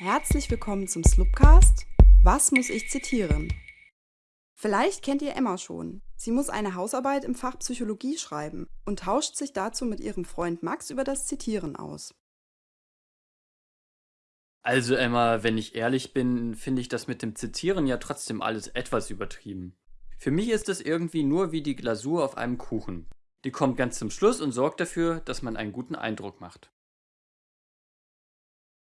Herzlich willkommen zum Slupcast. Was muss ich zitieren? Vielleicht kennt ihr Emma schon. Sie muss eine Hausarbeit im Fach Psychologie schreiben und tauscht sich dazu mit ihrem Freund Max über das Zitieren aus. Also Emma, wenn ich ehrlich bin, finde ich das mit dem Zitieren ja trotzdem alles etwas übertrieben. Für mich ist es irgendwie nur wie die Glasur auf einem Kuchen. Die kommt ganz zum Schluss und sorgt dafür, dass man einen guten Eindruck macht.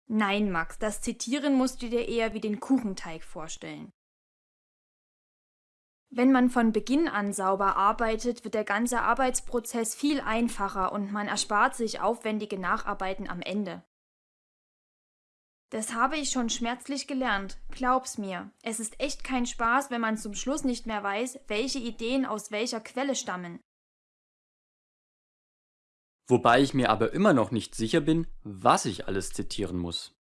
Nein, Max, das Zitieren musst du dir eher wie den Kuchenteig vorstellen. Wenn man von Beginn an sauber arbeitet, wird der ganze Arbeitsprozess viel einfacher und man erspart sich aufwendige Nacharbeiten am Ende. Das habe ich schon schmerzlich gelernt, glaub's mir. Es ist echt kein Spaß, wenn man zum Schluss nicht mehr weiß, welche Ideen aus welcher Quelle stammen. Wobei ich mir aber immer noch nicht sicher bin, was ich alles zitieren muss.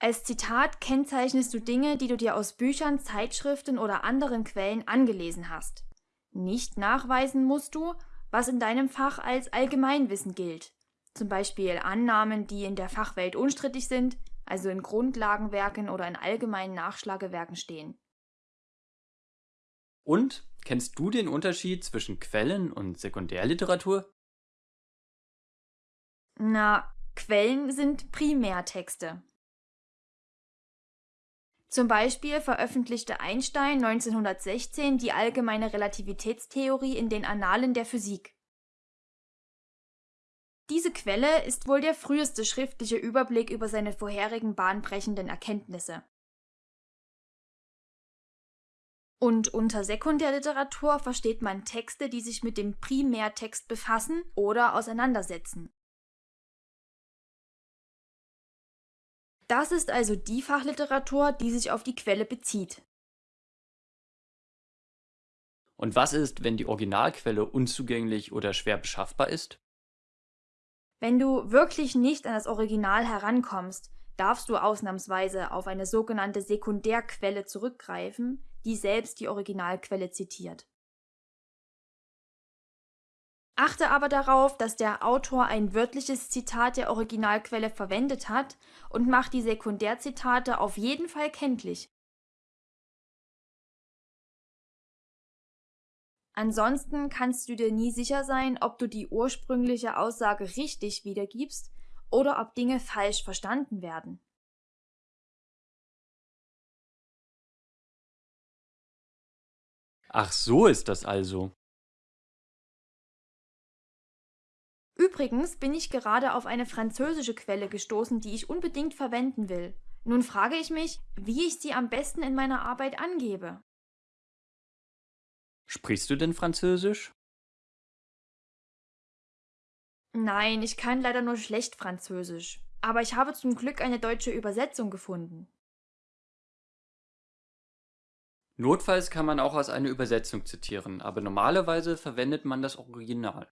Als Zitat kennzeichnest du Dinge, die du dir aus Büchern, Zeitschriften oder anderen Quellen angelesen hast. Nicht nachweisen musst du, was in deinem Fach als Allgemeinwissen gilt. Zum Beispiel Annahmen, die in der Fachwelt unstrittig sind, also in Grundlagenwerken oder in allgemeinen Nachschlagewerken stehen. Und kennst du den Unterschied zwischen Quellen und Sekundärliteratur? Na, Quellen sind Primärtexte. Zum Beispiel veröffentlichte Einstein 1916 die allgemeine Relativitätstheorie in den Annalen der Physik. Diese Quelle ist wohl der früheste schriftliche Überblick über seine vorherigen bahnbrechenden Erkenntnisse. Und unter Sekundärliteratur versteht man Texte, die sich mit dem Primärtext befassen oder auseinandersetzen. Das ist also die Fachliteratur, die sich auf die Quelle bezieht. Und was ist, wenn die Originalquelle unzugänglich oder schwer beschaffbar ist? Wenn du wirklich nicht an das Original herankommst, darfst du ausnahmsweise auf eine sogenannte Sekundärquelle zurückgreifen, die selbst die Originalquelle zitiert. Achte aber darauf, dass der Autor ein wörtliches Zitat der Originalquelle verwendet hat und mach die Sekundärzitate auf jeden Fall kenntlich. Ansonsten kannst du dir nie sicher sein, ob du die ursprüngliche Aussage richtig wiedergibst oder ob Dinge falsch verstanden werden. Ach so ist das also. Übrigens bin ich gerade auf eine französische Quelle gestoßen, die ich unbedingt verwenden will. Nun frage ich mich, wie ich sie am besten in meiner Arbeit angebe. Sprichst du denn Französisch? Nein, ich kann leider nur schlecht Französisch. Aber ich habe zum Glück eine deutsche Übersetzung gefunden. Notfalls kann man auch aus einer Übersetzung zitieren, aber normalerweise verwendet man das Original.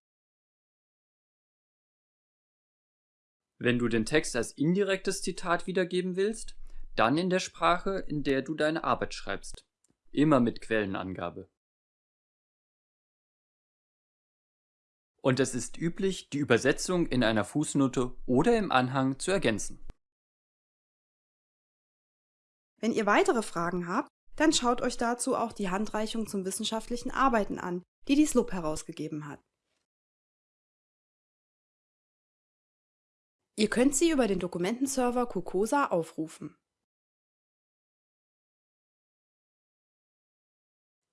Wenn du den Text als indirektes Zitat wiedergeben willst, dann in der Sprache, in der du deine Arbeit schreibst. Immer mit Quellenangabe. Und es ist üblich, die Übersetzung in einer Fußnote oder im Anhang zu ergänzen. Wenn ihr weitere Fragen habt, dann schaut euch dazu auch die Handreichung zum wissenschaftlichen Arbeiten an, die die SLUB herausgegeben hat. Ihr könnt sie über den Dokumentenserver Cocosa aufrufen.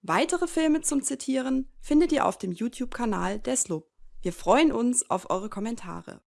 Weitere Filme zum Zitieren findet ihr auf dem YouTube-Kanal der SLUB. Wir freuen uns auf eure Kommentare.